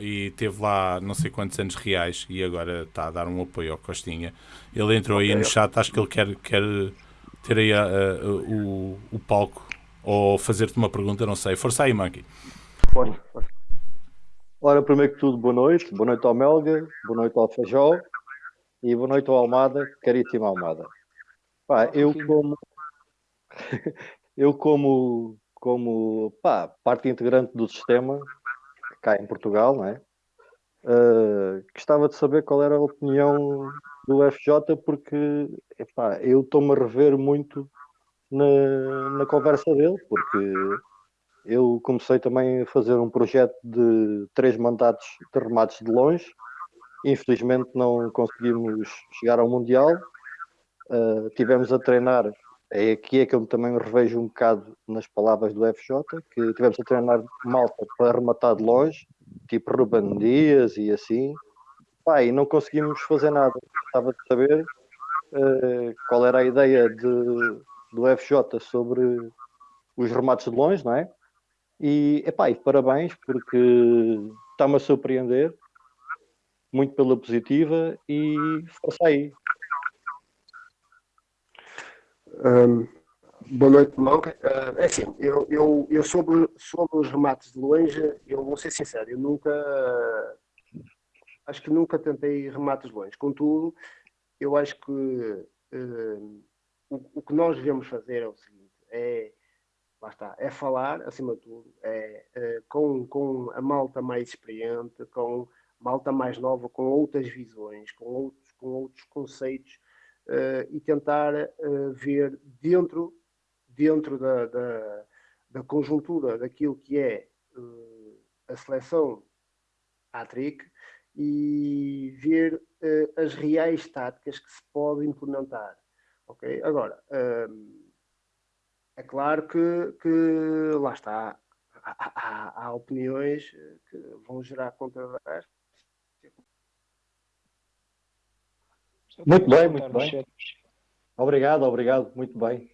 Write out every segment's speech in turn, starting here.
e teve lá não sei quantos anos reais e agora está a dar um apoio ao Costinha. Ele entrou aí no chat, acho que ele quer, quer ter aí a- a- o, o palco ou fazer-te uma pergunta, não sei. Força aí, Monkey. Força, força. Ora, primeiro que tudo, boa noite. Boa noite ao Melga, boa noite ao Feijó e boa noite ao Almada, caríssima Almada. Pá, eu como eu como como pá, parte integrante do sistema cá em Portugal, não é? Eh, gostava de saber qual era a opinião do FJ porque epá, eu estou-me a rever muito na, na conversa dele, porque eu comecei também a fazer um projeto de três mandatos de remates de longe. Infelizmente não conseguimos chegar ao Mundial. Uh, tivemos a treinar, é aqui é que eu também revejo um bocado nas palavras do FJ, que tivemos a treinar malta para rematar de longe, tipo Ruben Dias e assim. Pá, e não conseguimos fazer nada. Gostava de saber uh, qual era a ideia de, do FJ sobre os remates de longe, não é? E, epá, e parabéns, porque está-me a surpreender, muito pela positiva, e força aí. Um, boa noite, Malca. Uh, é assim, eu, eu, eu sobre, sobre os remates de longe, eu vou ser sincero, eu nunca, acho que nunca tentei remates de longe. Contudo, eu acho que uh, o, o que nós devemos fazer é o seguinte, é está, é falar, acima de tudo, é, é, com, com a malta mais experiente, com malta mais nova, com outras visões, com outros, com outros conceitos uh, e tentar uh, ver dentro, dentro da, da, da, conjuntura daquilo que é uh, a seleção ATRIC e ver as reais táticas que se podem implementar. Ok? Agora, é claro que, que lá está, há, há, há, opiniões que vão gerar controvérsias. Muito bem, muito bem. Obrigado, obrigado, muito bem.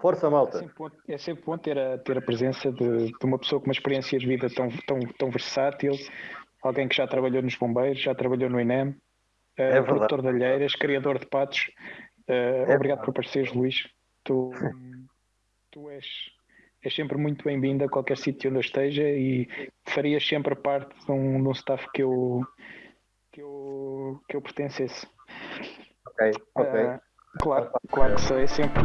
Força, malta. É sempre bom, é sempre bom ter, a, ter a presença de, de, uma pessoa com uma experiência de vida tão, tão, tão versátil, alguém que já trabalhou nos bombeiros, já trabalhou no INEM, é uh, produtor de alheiras, criador de patos. Uh, é obrigado por apareceres, Luís. Tu, tu és, és sempre muito bem-vindo a qualquer sítio onde eu esteja e farias sempre parte de um, de um staff que eu, que eu, que eu pertencesse. Ok, ok. Uh, claro, claro que sou, é sempre.